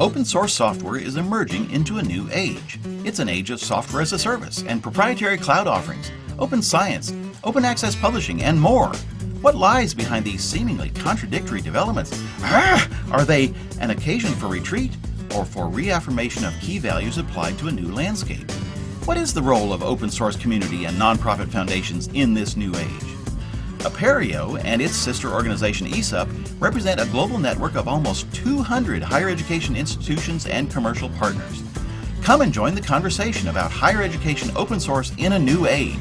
Open source software is emerging into a new age. It's an age of software as a service and proprietary cloud offerings, open science, open access publishing, and more. What lies behind these seemingly contradictory developments? Ah, are they an occasion for retreat or for reaffirmation of key values applied to a new landscape? What is the role of open source community and nonprofit foundations in this new age? Apereo and its sister organization ESUP represent a global network of almost 200 higher education institutions and commercial partners. Come and join the conversation about higher education open source in a new age.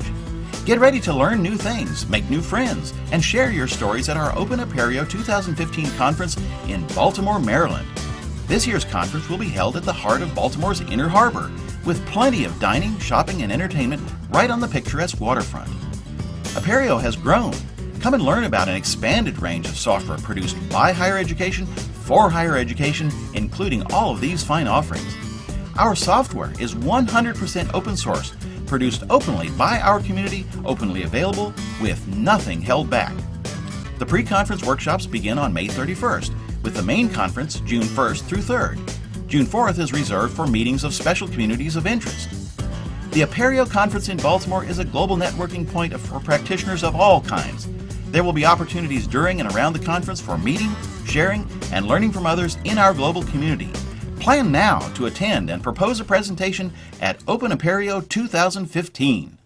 Get ready to learn new things, make new friends, and share your stories at our Open Apereo 2015 conference in Baltimore, Maryland. This year's conference will be held at the heart of Baltimore's Inner Harbor, with plenty of dining, shopping, and entertainment right on the picturesque waterfront. Apereo has grown. Come and learn about an expanded range of software produced by higher education for higher education, including all of these fine offerings. Our software is 100% open source, produced openly by our community, openly available, with nothing held back. The pre-conference workshops begin on May 31st, with the main conference June 1st through 3rd. June 4th is reserved for meetings of special communities of interest. The Apereo Conference in Baltimore is a global networking point for practitioners of all kinds. There will be opportunities during and around the conference for meeting, sharing, and learning from others in our global community. Plan now to attend and propose a presentation at Open Apereo 2015.